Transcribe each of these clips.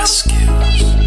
rescues.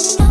の